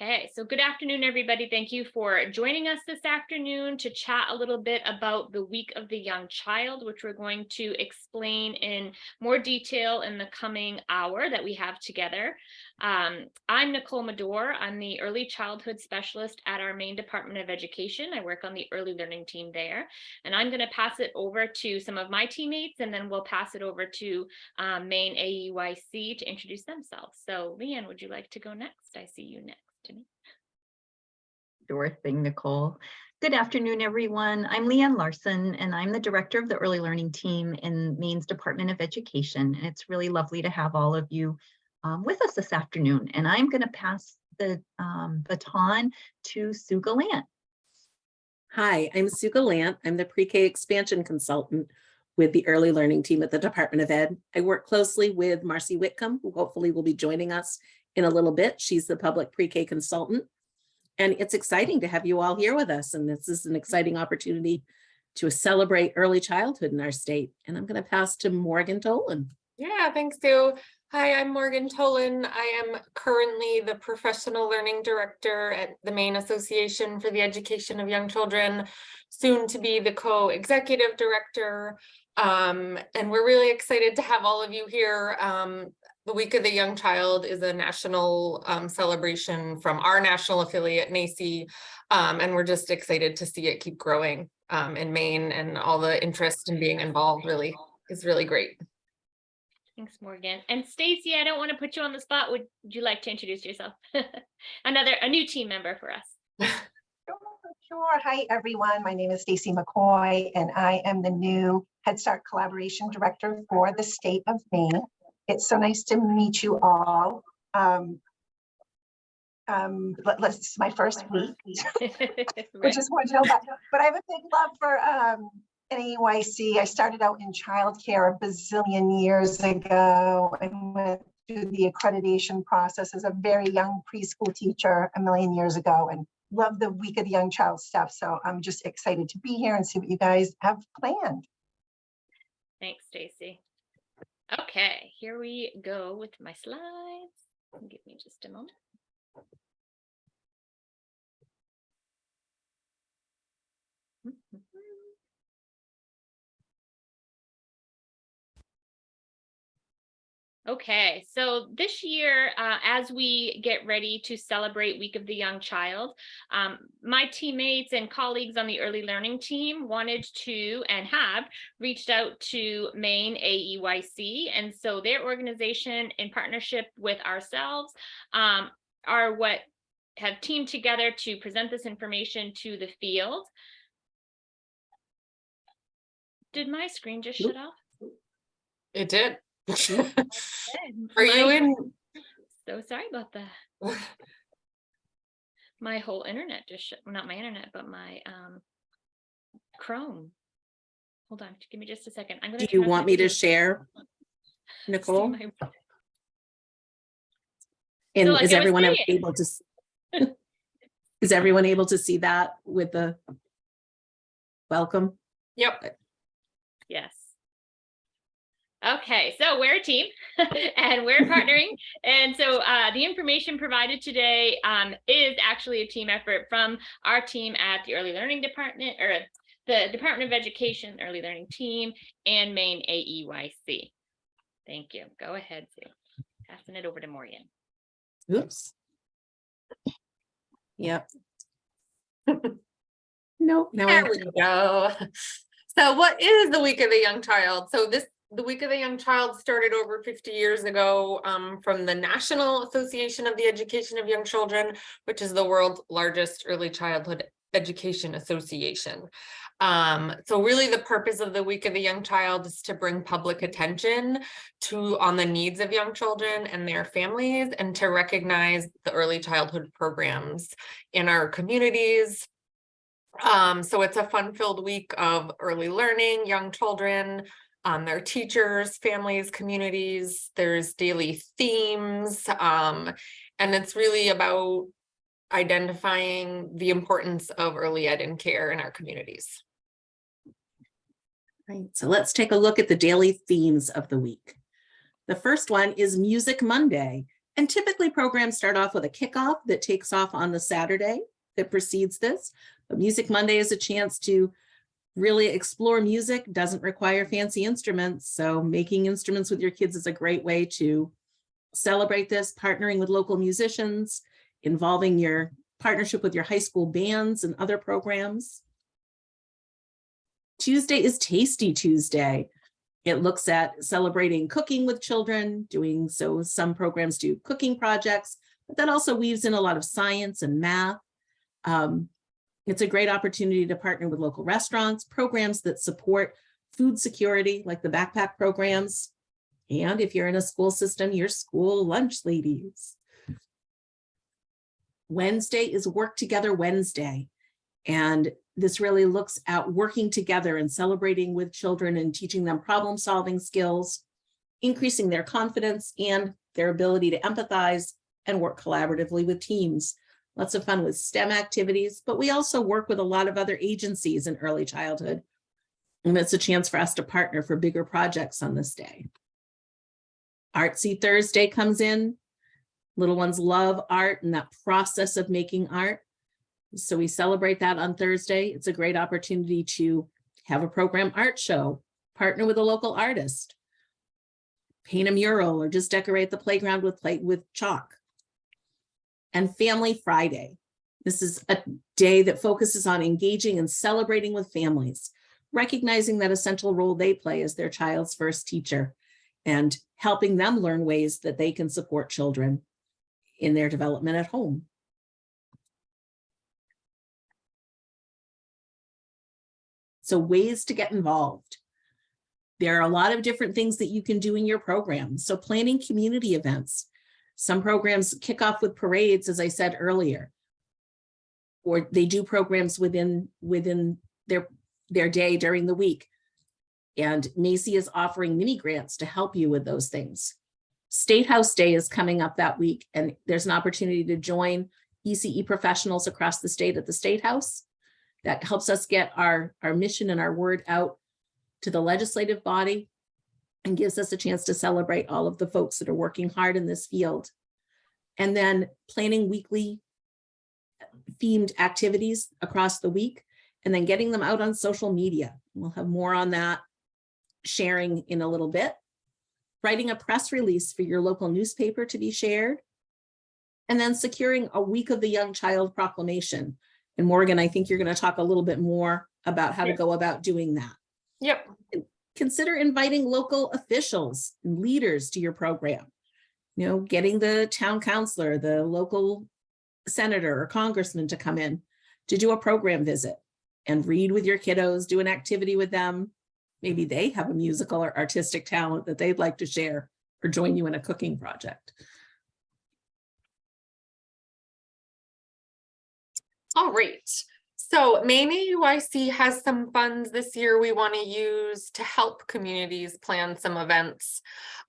Okay, so good afternoon, everybody. Thank you for joining us this afternoon to chat a little bit about the Week of the Young Child, which we're going to explain in more detail in the coming hour that we have together. Um, I'm Nicole Medor. I'm the early childhood specialist at our Maine Department of Education. I work on the early learning team there, and I'm going to pass it over to some of my teammates, and then we'll pass it over to um, Maine AEYC to introduce themselves. So Leanne, would you like to go next? I see you next me. Nicole. Good afternoon, everyone. I'm Leanne Larson, and I'm the director of the early learning team in Maine's Department of Education. And it's really lovely to have all of you um, with us this afternoon. And I'm going to pass the um, baton to Sue Gallant. Hi, I'm Sue Gallant. I'm the pre-K expansion consultant with the early learning team at the Department of Ed. I work closely with Marcy Whitcomb, who hopefully will be joining us in a little bit. She's the public pre-K consultant. And it's exciting to have you all here with us. And this is an exciting opportunity to celebrate early childhood in our state. And I'm going to pass to Morgan Tolan. Yeah, thanks, Sue. Hi, I'm Morgan Tolan. I am currently the Professional Learning Director at the Maine Association for the Education of Young Children, soon to be the co-executive director. Um, and we're really excited to have all of you here. Um, the Week of the Young Child is a national um, celebration from our national affiliate, NAEYC, um, and we're just excited to see it keep growing um, in Maine and all the interest in being involved really is really great. Thanks, Morgan. And Stacy, I don't want to put you on the spot. Would you like to introduce yourself? Another, a new team member for us. Sure, Sure. Hi, everyone. My name is Stacy McCoy, and I am the new Head Start Collaboration Director for the state of Maine. It's so nice to meet you all. Um, um, let, us it's my first week, which is chill, but, but I have a big love for um, NAEYC. I started out in childcare a bazillion years ago. I went through the accreditation process as a very young preschool teacher a million years ago and love the Week of the Young Child stuff. So I'm just excited to be here and see what you guys have planned. Thanks, Stacy. Okay, here we go with my slides. Give me just a moment. Okay, so this year, uh, as we get ready to celebrate Week of the Young Child, um, my teammates and colleagues on the early learning team wanted to and have reached out to Maine AEYC. And so their organization in partnership with ourselves um, are what have teamed together to present this information to the field. Did my screen just shut off? It did. Good. Are you in? So sorry about that. My whole internet just shut, not my internet, but my um Chrome. Hold on, give me just a second. I'm gonna. Do you want me to share, Nicole? my- And like is everyone saying. able to? Is everyone able to see that with the? Welcome? Yep. Yes. Okay, so we're a team and we're partnering. And so uh, the information provided today um, is actually a team effort from our team at the Early Learning Department or the Department of Education Early Learning Team and Maine AEYC. Thank you. Go ahead, Sue. Passing it over to Morgan. Oops. Yep. Nope. now There we go. So what is the Week of the Young Child? So this, the Week of the Young Child started over fifty years ago um, from the National Association of the Education of Young Children, which is the world's largest early childhood education association. Um, so really the purpose of the Week of the Young Child is to bring public attention to on the needs of young children and their families and to recognize the early childhood programs in our communities, um, so it's a fun-filled week of early learning, young children, um, their teachers, families, communities. There's daily themes, um, and it's really about identifying the importance of early ed and care in our communities. Right, so let's take a look at the daily themes of the week. The first one is Music Monday, And typically programs start off with a kickoff that takes off on the Saturday that precedes this. But Music Monday is a chance to really explore music, doesn't require fancy instruments. So making instruments with your kids is a great way to celebrate this, partnering with local musicians, involving your partnership with your high school bands and other programs. Tuesday is Tasty Tuesday. It looks at celebrating cooking with children, doing so some programs do cooking projects, but that also weaves in a lot of science and math. Um, it's a great opportunity to partner with local restaurants, programs that support food security, like the backpack programs. And if you're in a school system, your school lunch ladies. Wednesday is Work Together Wednesday. And this really looks at working together and celebrating with children and teaching them problem solving skills, increasing their confidence and their ability to empathize and work collaboratively with teams. Lots of fun with STEM activities, but we also work with a lot of other agencies in early childhood. And it's a chance for us to partner for bigger projects on this day. Artsy Thursday comes in. Little ones love art and that process of making art. So we celebrate that on Thursday. It's a great opportunity to have a program art show, partner with a local artist, paint a mural or just decorate the playground with play with chalk. And Family Friday. This is a day that focuses on engaging and celebrating with families, recognizing that essential role they play as their child's first teacher and helping them learn ways that they can support children in their development at home. So ways to get involved. There are a lot of different things that you can do in your program. So planning community events. Some programs kick off with parades, as I said earlier. Or they do programs within, within their, their day during the week. And Macy is offering mini grants to help you with those things. State House Day is coming up that week, and there's an opportunity to join ECE professionals across the state at the State House. That helps us get our, our mission and our word out to the legislative body and gives us a chance to celebrate all of the folks that are working hard in this field. And then planning weekly themed activities across the week and then getting them out on social media. We'll have more on that sharing in a little bit. Writing a press release for your local newspaper to be shared. And then securing a week of the young child proclamation. And Morgan, I think you're going to talk a little bit more about how to go about doing that. Yep. Consider inviting local officials and leaders to your program. You know, getting the town councilor, the local senator or congressman to come in to do a program visit and read with your kiddos, do an activity with them. Maybe they have a musical or artistic talent that they'd like to share or join you in a cooking project. All right. So Maine AEYC has some funds this year we want to use to help communities plan some events.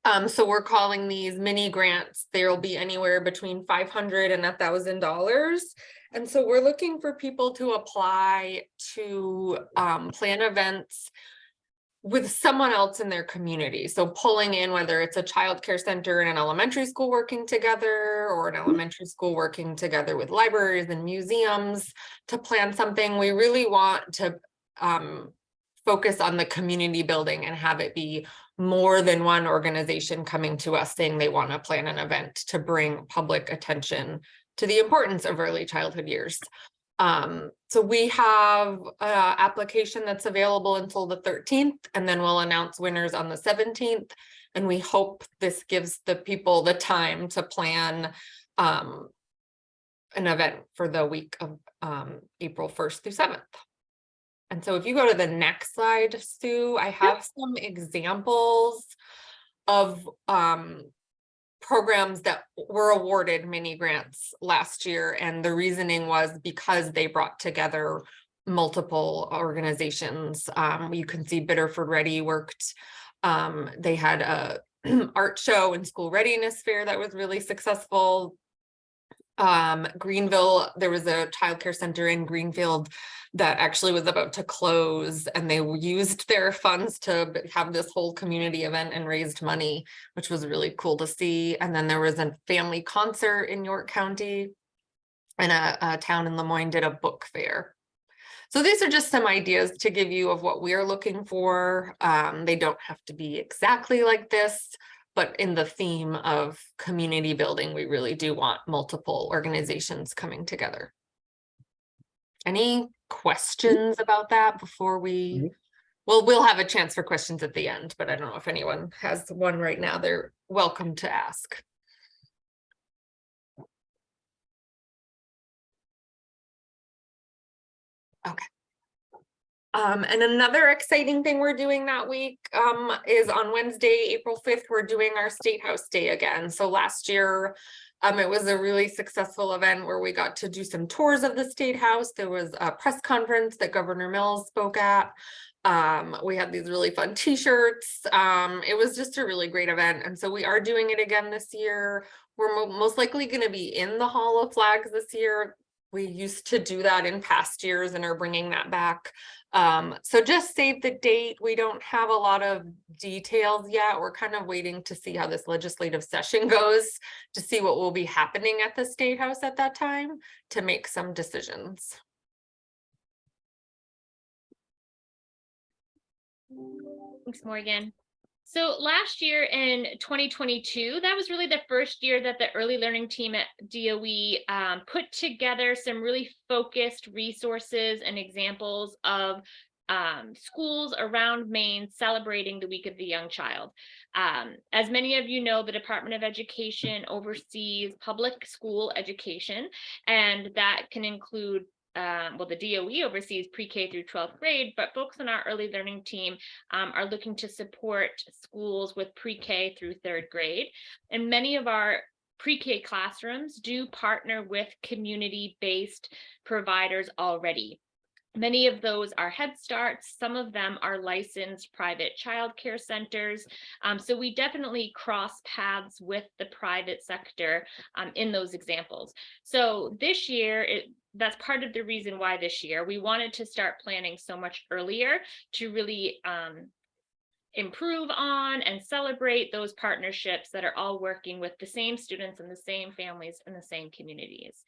Um, so we're calling these mini grants. There'll be anywhere between 500 and thousand dollars. And so we're looking for people to apply to um, plan events with someone else in their community. So pulling in whether it's a childcare center and an elementary school working together or an elementary school working together with libraries and museums to plan something. We really want to um, focus on the community building and have it be more than one organization coming to us saying they want to plan an event to bring public attention to the importance of early childhood years. Um, so we have a application that's available until the 13th, and then we'll announce winners on the 17th. And we hope this gives the people the time to plan um, an event for the week of um, April 1st through 7th. And so if you go to the next slide, Sue, I have some examples of um, programs that were awarded mini grants last year. And the reasoning was because they brought together multiple organizations. Um, you can see Biddeford Ready worked. Um, they had a art show and school readiness fair that was really successful. Um, Greenville, there was a childcare center in Greenfield that actually was about to close and they used their funds to have this whole community event and raised money, which was really cool to see. And then there was a family concert in York County and a, a town in Lamoine did a book fair. So these are just some ideas to give you of what we're looking for. Um, they don't have to be exactly like this, but in the theme of community building, we really do want multiple organizations coming together. Any mm-hmm. questions about that before we? Mm-hmm. Well, we'll have a chance for questions at the end, but I don't know if anyone has one right now. They're welcome to ask. Okay. Um, and another exciting thing we're doing that week, um, is on Wednesday, April fifth, we're doing our State House Day again. So last year, um, it was a really successful event where we got to do some tours of the State House. There was a press conference that Governor Mills spoke at. Um, we had these really fun t-shirts. Um, it was just a really great event. And so we are doing it again this year. We're mo- most likely going to be in the Hall of Flags this year. We used to do that in past years and are bringing that back. Um, so just save the date. We don't have a lot of details yet. We're kind of waiting to see how this legislative session goes to see what will be happening at the State House at that time to make some decisions. Thanks, Morgan. So last year in 2022, that was really the first year that the early learning team at DOE um, put together some really focused resources and examples of um, schools around Maine celebrating the Week of the Young Child. Um, as many of you know, the Department of Education oversees public school education, and that can include um, well, the DOE oversees pre-K through 12th grade, but folks on our early learning team um, are looking to support schools with pre-K through third grade. And many of our pre-K classrooms do partner with community-based providers already. Many of those are Head Starts, some of them are licensed private childcare centers. Um, so we definitely cross paths with the private sector um, in those examples. So this year, it, that's part of the reason why this year we wanted to start planning so much earlier to really um, improve on and celebrate those partnerships that are all working with the same students and the same families and the same communities.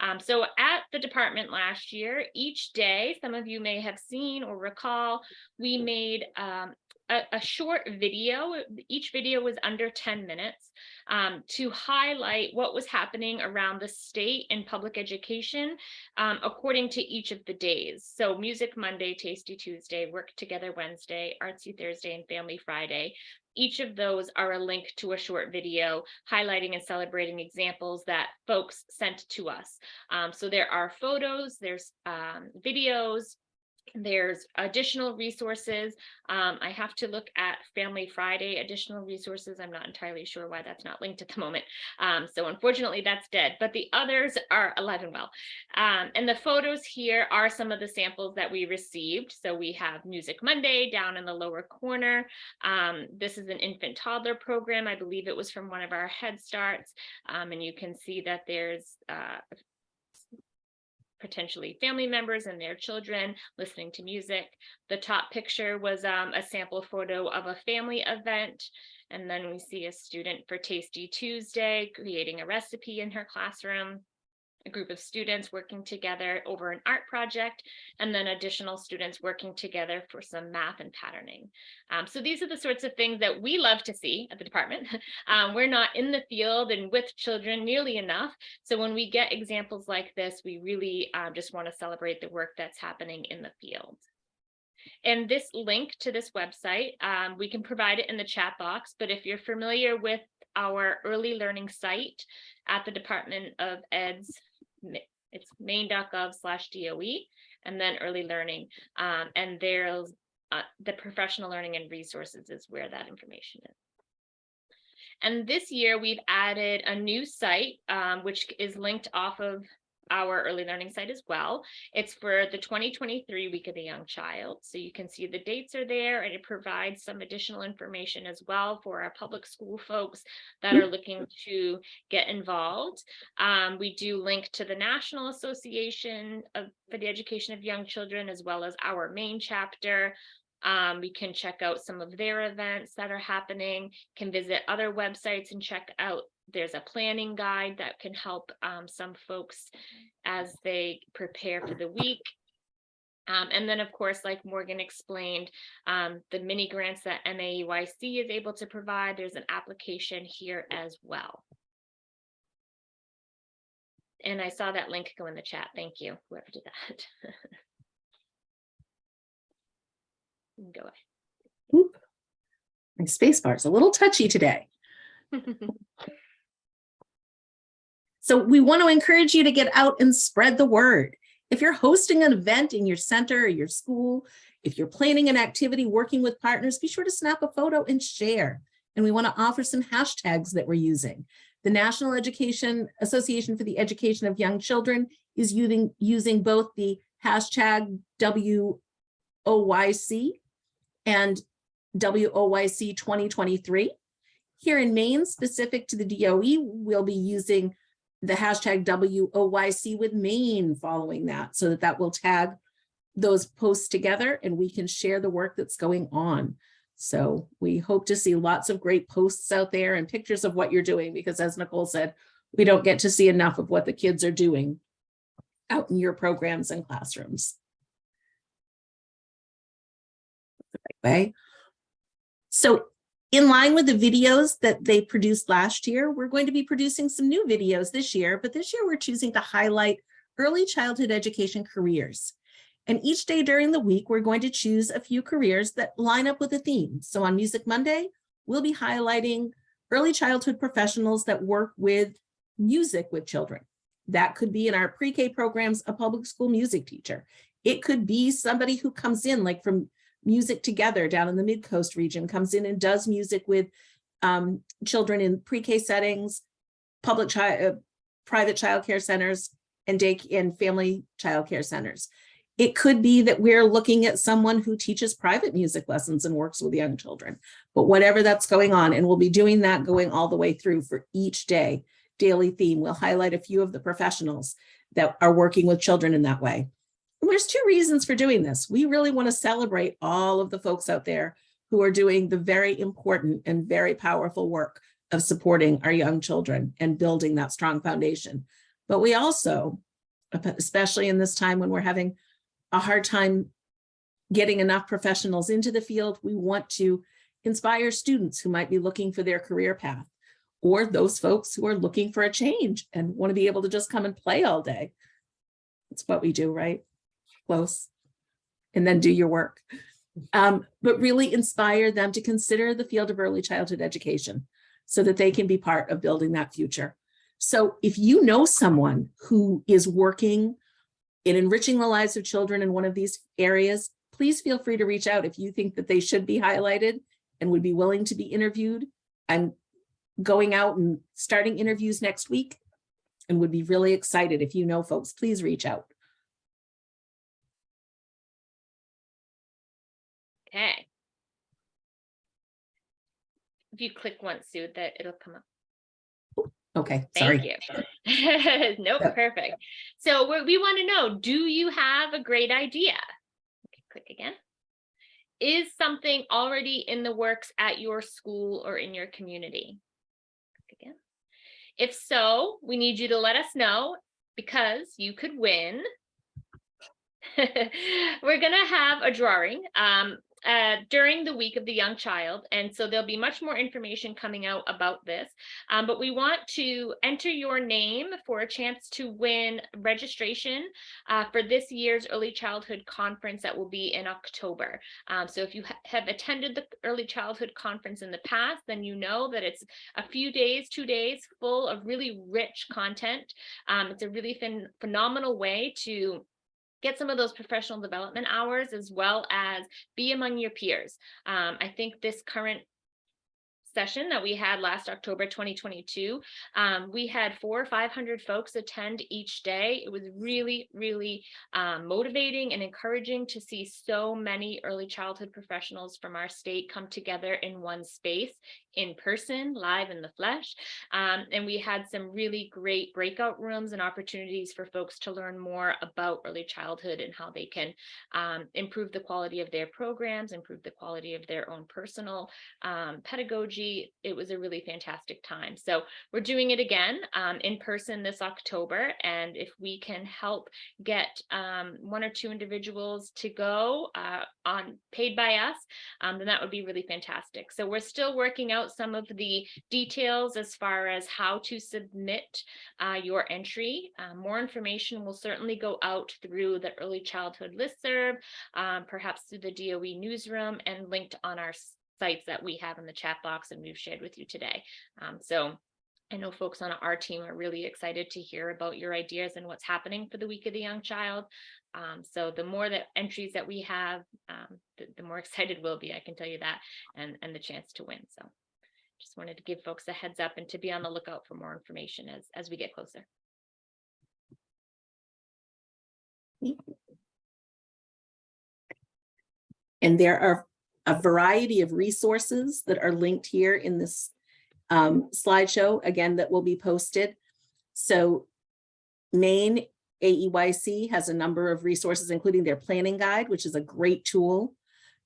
Um, so at the department last year, each day, some of you may have seen or recall, we made um, a, a short video. Each video was under 10 minutes um, to highlight what was happening around the state in public education um, according to each of the days. So Music Monday, Tasty Tuesday, Work Together Wednesday, Artsy Thursday, and Family Friday. Each of those are a link to a short video highlighting and celebrating examples that folks sent to us. Um, so there are photos, there's um, videos, there's additional resources. Um, I have to look at Family Friday additional resources. I'm not entirely sure why that's not linked at the moment. Um, so unfortunately that's dead, but the others are alive and well. Um, and the photos here are some of the samples that we received. So we have Music Monday down in the lower corner. Um, this is an infant toddler program. I believe it was from one of our Head Starts. Um, and you can see that there's uh, potentially family members and their children listening to music. The top picture was um, a sample photo of a family event. And then we see a student for Tasty Tuesday creating a recipe in her classroom a group of students working together over an art project, and then additional students working together for some math and patterning. Um, so these are the sorts of things that we love to see at the department. Um, we're not in the field and with children nearly enough. So when we get examples like this, we really um, just want to celebrate the work that's happening in the field. And this link to this website, um, we can provide it in the chat box, but if you're familiar with our early learning site at the Department of Ed's it's maine.gov slash DOE and then early learning. Um, and there's uh, the professional learning and resources is where that information is. And this year we've added a new site, um, which is linked off of our early learning site as well. It's for the 2023 Week of the Young Child. So you can see the dates are there and it provides some additional information as well for our public school folks that are looking to get involved. Um, we do link to the National Association of, for the Education of Young Children as well as our Maine chapter. Um, we can check out some of their events that are happening, can visit other websites and check out. There's a planning guide that can help um, some folks as they prepare for the week. Um, and then, of course, like Morgan explained, um, the mini grants that MAEYC is able to provide, there's an application here as well. And I saw that link go in the chat. Thank you, whoever did that. Go Oop. My space bar is a little touchy today. So we want to encourage you to get out and spread the word. If you're hosting an event in your center or your school, if you're planning an activity working with partners, be sure to snap a photo and share. And we want to offer some hashtags that we're using. The National Education Association for the Education of Young Children is using, using both the hashtag WOYC and WOYC 2023. Here in Maine, specific to the DOE, we'll be using the hashtag WOYC with Maine following that, so that that will tag those posts together and we can share the work that's going on. So we hope to see lots of great posts out there and pictures of what you're doing, because as Nicole said, we don't get to see enough of what the kids are doing out in your programs and classrooms. Right way. So in line with the videos that they produced last year, we're going to be producing some new videos this year, but this year we're choosing to highlight early childhood education careers. And each day during the week, we're going to choose a few careers that line up with a theme. So on Music Monday, we'll be highlighting early childhood professionals that work with music with children. That could be in our pre-K programs, a public school music teacher. It could be somebody who comes in like from Music Together down in the Mid-Coast region, comes in and does music with um, children in pre-K settings, public child, uh, private childcare centers, and day and family childcare centers. It could be that we're looking at someone who teaches private music lessons and works with young children, but whatever that's going on, and we'll be doing that going all the way through for each day, daily theme. We'll highlight a few of the professionals that are working with children in that way. And there's two reasons for doing this. We really want to celebrate all of the folks out there who are doing the very important and very powerful work of supporting our young children and building that strong foundation. But we also, especially in this time when we're having a hard time getting enough professionals into the field, we want to inspire students who might be looking for their career path or those folks who are looking for a change and want to be able to just come and play all day. That's what we do, right? Close. And then do your work. Um, but really inspire them to consider the field of early childhood education so that they can be part of building that future. So if you know someone who is working in enriching the lives of children in one of these areas, please feel free to reach out if you think that they should be highlighted and would be willing to be interviewed. I'm going out and starting interviews next week and would be really excited if you know folks, please reach out. Okay. If you click once, Sue, that it'll come up. Okay, Thank sorry. you. Nope, Yeah. perfect. So we we want to know, do you have a great idea? Okay, Click again. Is something already in the works at your school or in your community? Click Again. If so, we need you to let us know because you could win. We're gonna have a drawing um, uh, during the week of the young child. And so there'll be much more information coming out about this. Um, but we want to enter your name for a chance to win registration uh, for this year's early childhood conference that will be in October. Um, so if you ha- have attended the early childhood conference in the past, then you know that it's a few days, two days full of really rich content. Um, it's a really phen- phenomenal way to get some of those professional development hours as well as be among your peers. Um, I think this current session that we had last October 2022. Um, we had four or 500 folks attend each day. It was really, really um, motivating and encouraging to see so many early childhood professionals from our state come together in one space in person, live in the flesh. Um, and we had some really great breakout rooms and opportunities for folks to learn more about early childhood and how they can um, improve the quality of their programs, improve the quality of their own personal um, pedagogy. It was a really fantastic time. So we're doing it again um, in person this October. And if we can help get um, one or two individuals to go uh, on paid by us, um, then that would be really fantastic. So we're still working out some of the details as far as how to submit uh, your entry. Uh, more information will certainly go out through the early childhood listserv, um, perhaps through the DOE newsroom and linked on our sites that we have in the chat box and we've shared with you today. Um, so I know folks on our team are really excited to hear about your ideas and what's happening for the Week of the Young Child. Um, so the more that entries that we have, um, the, the more excited we'll be, I can tell you that, and, and the chance to win. So just wanted to give folks a heads up and to be on the lookout for more information as, as we get closer. And there are a variety of resources that are linked here in this um, slideshow, again, that will be posted. So Maine AEYC has a number of resources, including their planning guide, which is a great tool.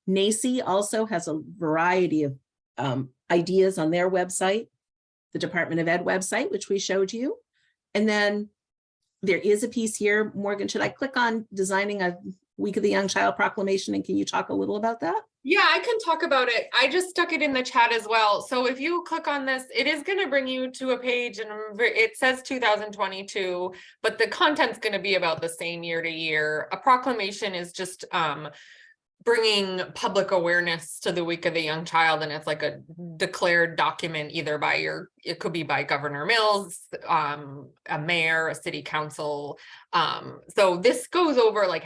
NAEYC also has a variety of um, ideas on their website, the Department of Ed website, which we showed you. And then there is a piece here, Morgan, should I click on designing a Week of the Young Child proclamation? And can you talk a little about that? Yeah, I can talk about it. I just stuck it in the chat as well. So if you click on this, it is going to bring you to a page and it says 2022, but the content's going to be about the same year to year. A proclamation is just um, bringing public awareness to the week of the young child and it's like a declared document either by your it could be by governor mills um a mayor a city council um so this goes over like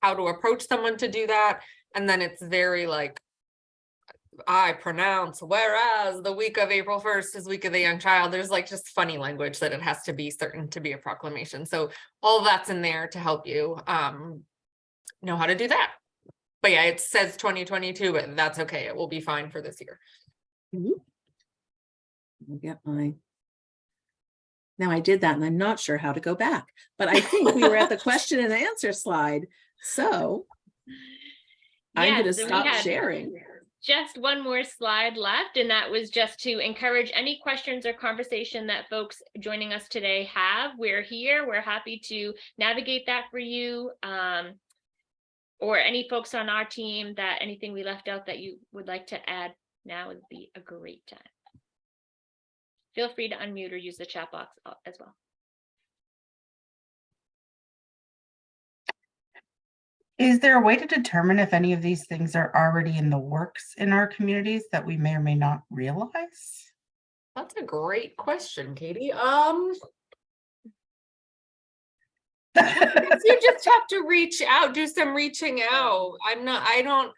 how to approach someone to do that and then it's very like I pronounce whereas the week of April 1st is week of the young child. There's like just funny language that it has to be certain to be a proclamation. So all that's in there to help you um know how to do that. But yeah, it says 2022, but that's okay. It will be fine for this year. I'll get my. Now I did that and I'm not sure how to go back, but I think we were at the question and answer slide. So I'm going to Yes, and we stop sharing. Just one more slide left, and that was just to encourage any questions or conversation that folks joining us today have. We're here. We're happy to navigate that for you. Um, or any folks on our team that anything we left out that you would like to add now would be a great time. Feel free to unmute or use the chat box uh, as well. Is there a way to determine if any of these things are already in the works in our communities that we may or may not realize? That's a great question, Katie. Um, guess you just have to reach out, do some reaching out. I'm not, I don't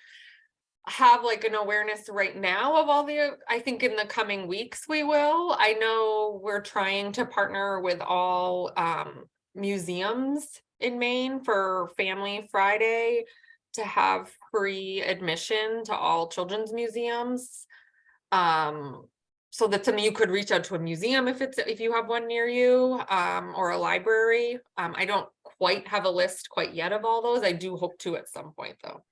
have like an awareness right now of all the, I think in the coming weeks we will. I know we're trying to partner with all um museums in Maine for Family Friday to have free admission to all children's museums. Um, so that's something you could reach out to a museum if it's, if you have one near you, um, or a library. Um, I don't quite have a list quite yet of all those. I do hope to at some point though.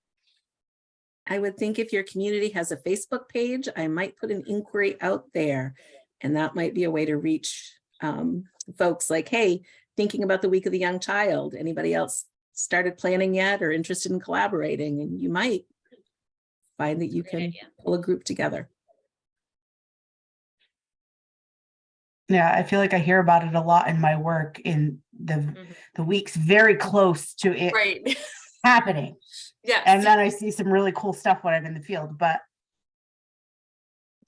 I would think if your community has a Facebook page, I might put an inquiry out there. And that might be a way to reach um, folks like, hey, thinking about the week of the young child. Anybody else started planning yet or interested in collaborating? And you might find that you Great can idea. pull a group together. Yeah, I feel like I hear about it a lot in my work in the, Mhm. the weeks very close to it Right, happening. yes. And then I see some really cool stuff when I'm in the field, but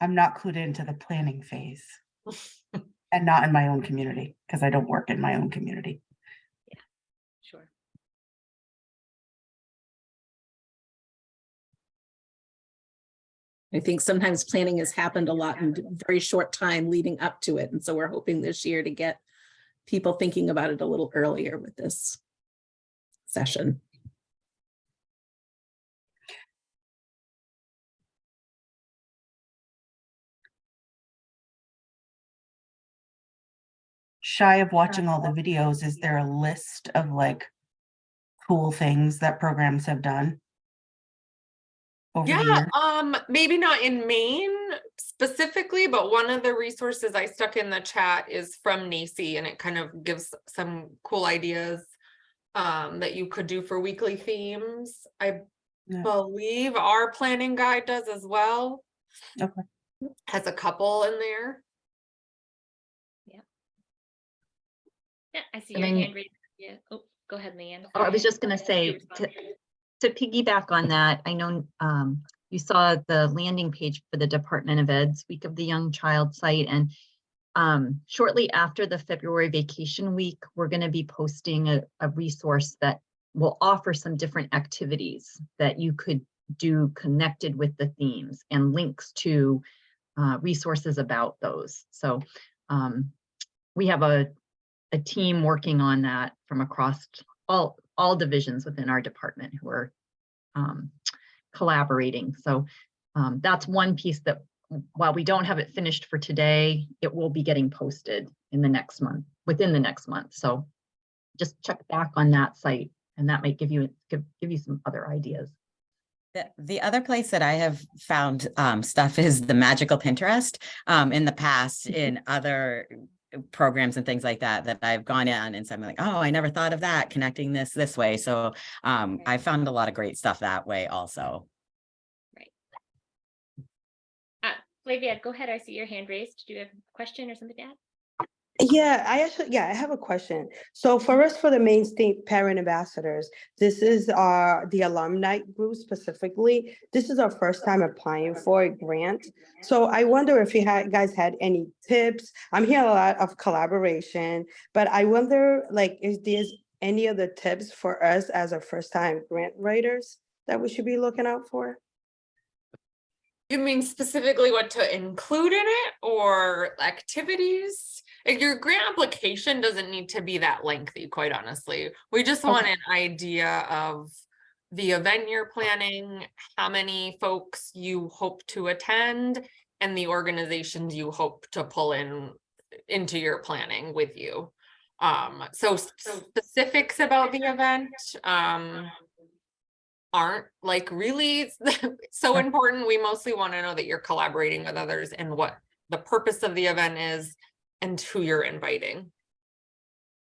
I'm not clued into the planning phase and not in my own community because I don't work in my own community. I think sometimes planning has happened a lot in a very short time leading up to it. And so we're hoping this year to get people thinking about it a little earlier with this session. Shy of watching all the uh, videos, is there a list of like cool things that programs have done? Over Yeah, year? um, maybe not in Maine specifically, but one of the resources I stuck in the chat is from NAEYC and it kind of gives some cool ideas. Um, that you could do for weekly themes. I Yeah. believe our planning guide does as well. Okay. Has a couple in there. Yeah, Yeah, I see And your then- hand raised. Yeah, oh, go ahead, Leanne. Oh, I was just gonna say, respond. To, to piggyback on that, I know, um, you saw the landing page for the Department of Ed's Week of the Young Child site and um, shortly after the February vacation week, we're gonna be posting a, a resource that will offer some different activities that you could do connected with the themes and links to uh, resources about those. So um, we have a, a team working on that from across all, all divisions within our department who are um, collaborating. So um, that's one piece that while we don't have it finished for today, it will be getting posted in the next month, within the next month. So just check back on that site and that might give you, give, give you some other ideas. The, the other place that I have found um, stuff is the magical Pinterest. Um, in the past, in other programs and things like that, that I've gone in and so I'm like, oh, I never thought of that, connecting this this way. So um, Right. I found a lot of great stuff that way also. Right. Uh, Flavia, go ahead. I see your hand raised. Do you have a question or something to add? Yeah, I actually, yeah, I have a question. So for us, for the Maine State Parent Ambassadors, this is our, the alumni group specifically. This is our first time applying for a grant. So I wonder if you had, guys had any tips? I'm hearing a lot of collaboration, but I wonder, like, is there's any other tips for us as a first-time grant writers that we should be looking out for? You mean specifically what to include in it or activities? Like, Your grant application doesn't need to be that lengthy, quite honestly. We just want an idea of the event you're planning, how many folks you hope to attend, and the organizations you hope to pull in into your planning with you. Um, so s- specifics about the event, um, aren't like really so important. We mostly want to know that you're collaborating with others and what the purpose of the event is and who you're inviting.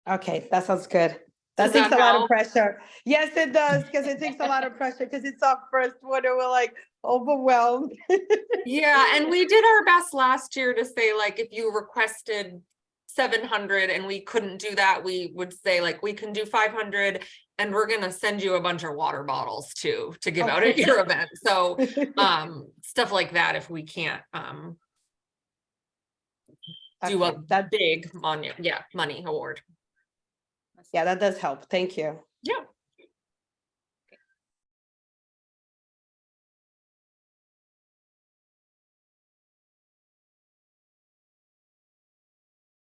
Okay, that sounds good. That Does takes that a lot of pressure. Yes, it does, because it takes a lot of pressure, because it's our first one and we're like overwhelmed. Yeah, and we did our best last year to say like, if you requested seven hundred and we couldn't do that, we would say like, we can do five hundred and we're gonna send you a bunch of water bottles too, to give out at your event. So, um, stuff like that, if we can't, um, do a That, big money, yeah, money award. yeah, that does help. Thank you. Yeah.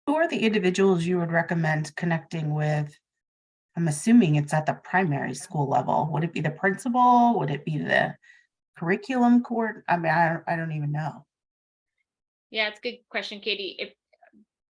Who are the individuals you would recommend connecting with? I'm assuming it's at the primary school level. Would it be the principal? Would it be the curriculum court? I mean, I, I don't even know. Yeah, it's a good question, Katie. If,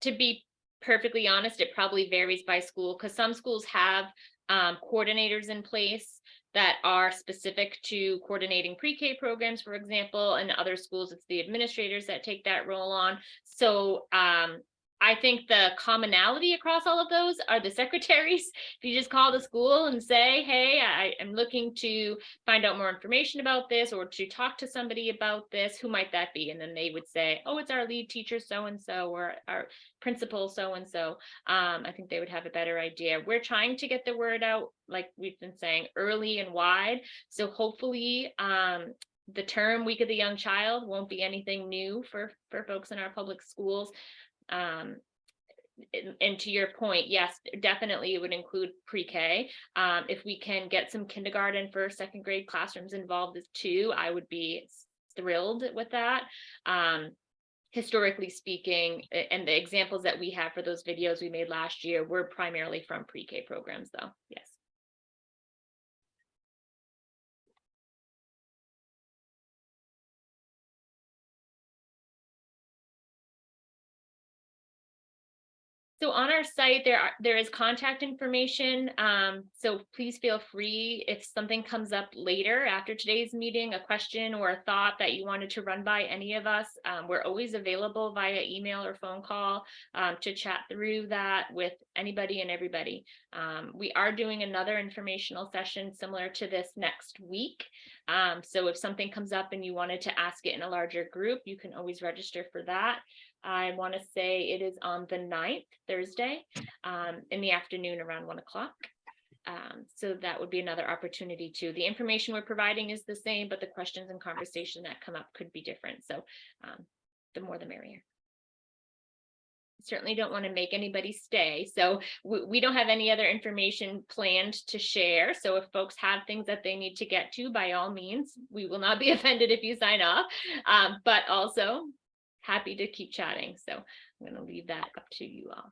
to be perfectly honest, it probably varies by school because some schools have um, coordinators in place that are specific to coordinating pre-K programs, for example, and other schools, it's the administrators that take that role on. So um, I think the commonality across all of those are the secretaries. If you just call the school and say, hey, I am looking to find out more information about this or to talk to somebody about this, who might that be? And then they would say, oh, it's our lead teacher so-and-so or our principal so-and-so. Um, I think they would have a better idea. We're trying to get the word out, like we've been saying, early and wide. So hopefully, um, the term Week of the Young Child won't be anything new for, for folks in our public schools. Um, and, to your point, yes, definitely it would include pre-K. Um, if we can get some kindergarten, first, second grade classrooms involved too, I would be thrilled with that. Um, historically speaking, and the examples that we have for those videos we made last year were primarily from pre-K programs though, yes. So on our site, there are, there is contact information. Um, so please feel free if something comes up later after today's meeting, a question or a thought that you wanted to run by any of us. Um, we're always available via email or phone call um, to chat through that with anybody and everybody. Um, we are doing another informational session similar to this next week. Um, so if something comes up and you wanted to ask it in a larger group, you can always register for that. I want to say it is on the 9th, Thursday, um, in the afternoon around one o'clock. Um, so that would be another opportunity too. The information we're providing is the same, but the questions and conversation that come up could be different. So um, the more the merrier. Certainly don't want to make anybody stay. So we, we don't have any other information planned to share. So if folks have things that they need to get to, by all means, we will not be offended if you sign off. Um, but also happy to keep chatting. So I'm going to leave that up to you all.